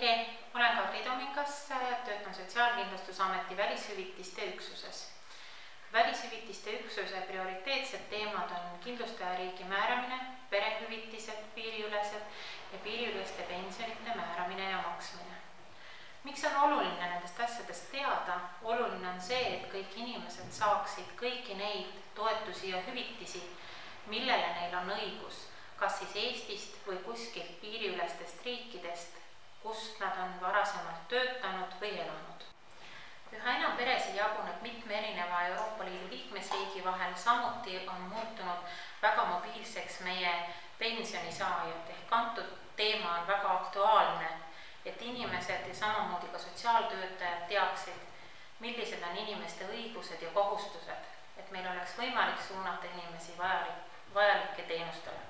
tere, olen Kadri Tomingas, töötan Sotsiaalkindlustusameti välishüvitiste üksuses. välishüvitiste üksuse prioriteetsed teemad on kindlustajariigi määramine, perehüvitised piiriülesed ja piiriüleste pensionite määramine ja maksmine. miks on oluline nendest asjadest teada? oluline on see, et kõik inimesed saaksid kõiki neid toetusi ja hüvitisi, millele neil on õigus, kas siis Eestist või kuskilt piiriülestest riikidest peresid jaguneb mitme erineva Euroopa Liidu liikmesriigi vahel, samuti on muutunud väga mobiilseks meie pensionisaajad ehk antud teema on väga aktuaalne, et inimesed ja samamoodi ka sotsiaaltöötajad teaksid, millised on inimeste õigused ja kohustused, et meil oleks võimalik suunata inimesi vajalik, vajalike teenustele.